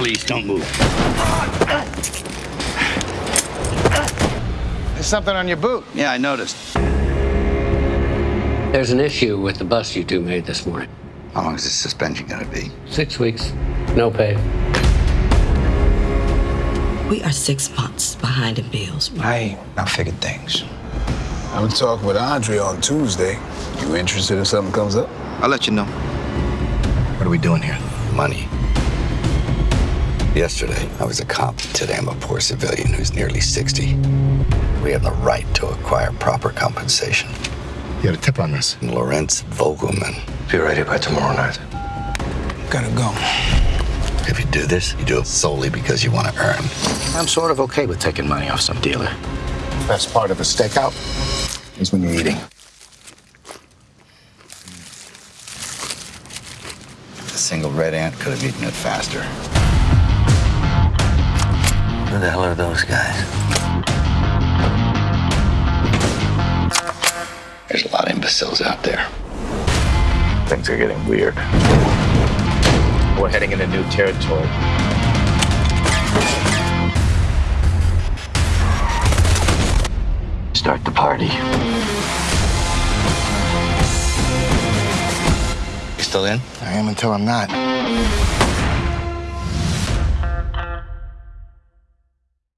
Police, don't move. There's something on your boot. Yeah, I noticed. There's an issue with the bus you two made this morning. How long is this suspension gonna be? Six weeks, no pay. We are six months behind in bills. I I figured things. I'm talking with Andre on Tuesday. You interested if something comes up? I'll let you know. What are we doing here? Money. Yesterday, I was a cop. Today, I'm a poor civilian who's nearly 60. We have the right to acquire proper compensation. You had a tip on this? And Lorentz Vogelmann. Be ready by tomorrow night. Gotta go. If you do this, you do it solely because you want to earn. I'm sort of okay with taking money off some dealer. Best part of a stakeout is when you're eating. A single red ant could have eaten it faster. Who the hell are those guys? There's a lot of imbeciles out there. Things are getting weird. We're heading into new territory. Start the party. You still in? I am until I'm not.